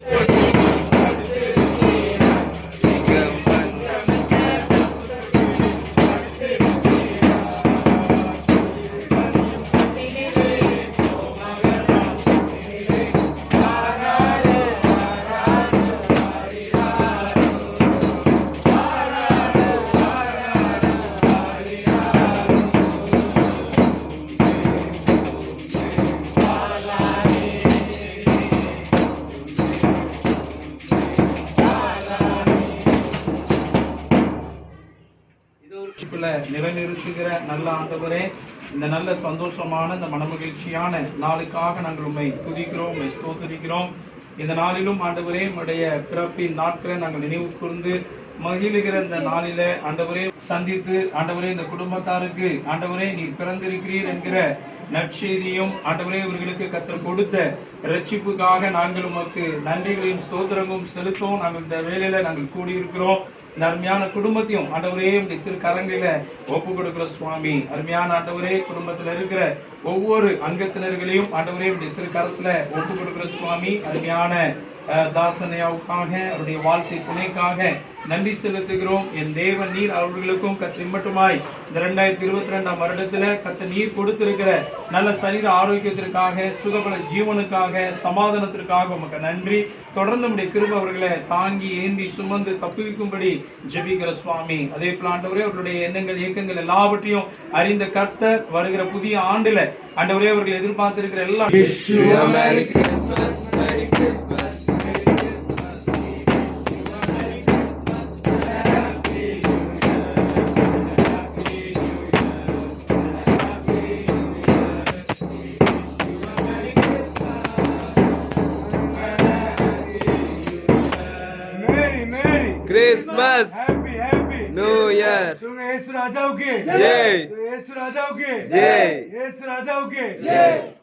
Yeah. ரட்சிப்புல நிலைநிறுத்துகிற நல்ல ஆண்டவரே இந்த நல்ல சந்தோஷமான இந்த மனமகிழ்ச்சியான நாளுக்காக நாங்கள் உண்மை துதிக்கிறோம் உம்மை ஸ்தோத்திரிக்கிறோம். இந்த நாளிலும் ஆண்டவரே உடைய பிறப்பின் நாட்களை நாங்கள் நினைவு கூர்ந்து மகிழுகிற இந்த நாளில ஆண்டவரே சந்தித்து ஆண்டவரே இந்த குடும்பத்தாருக்கு ஆண்டவரே நீ பிறந்திருக்கிறீர் என்கிற நற்செய்தியும் ஆண்டவரே இவர்களுக்கு கத்தர் கொடுத்த ரட்சிப்புக்காக நாங்கள் உமக்கு நன்றிகளையும் ஸ்தோத்திரமும் செலுத்தவும். நாங்கள் இந்த வேலையில நாங்கள் கூடியிருக்கிறோம். இந்த அருமையான குடும்பத்தையும் ஆண்டவரே உடைய திருக்கரங்களில ஒப்பு கொடுக்கிற சுவாமி. அருமையான ஆண்டவரே குடும்பத்துல இருக்கிற ஒவ்வொரு அங்கத்தினர்களையும் ஆண்டவரே இப்படி திரு கரத்துல ஒப்பு கொடுக்கிற சுவாமி. அருமையான தாசனையாவுக்காக அவருடைய வாழ்க்கை துணைக்காக நன்றி செலுத்துகிறோம். என் தேவன் நீர் அவர்களுக்கும் கத்திரி மட்டுமாய் இந்த ரெண்டாயிரத்தி இருபத்தி ரெண்டாம் வருடத்துல கத்த நீர் கொடுத்திருக்கிற நல்ல சரீர ஆரோக்கியத்திற்காக சுகபல ஜீவனுக்காக சமாதானத்திற்காக உமக்கு நன்றி. தொடர்ந்து நம்முடைய கிருப அவர்களை தாங்கி ஏந்தி சுமந்து தப்புவிக்கும்படி ஜபிக்கிற சுவாமி. அதே போல ஆண்டவரே அவர்களுடைய எண்ணங்கள் இயக்கங்கள் எல்லாவற்றையும் அறிந்த கர்த்தர் வருகிற புதிய ஆண்டுல ஆண்டவரே அவர்கள் எதிர்பார்த்திருக்கிற எல்லா क्रिसमस हैप्पी हैप्पी तुम यीशु राजाओं के। जय यीशु के। जय यीशु के। जय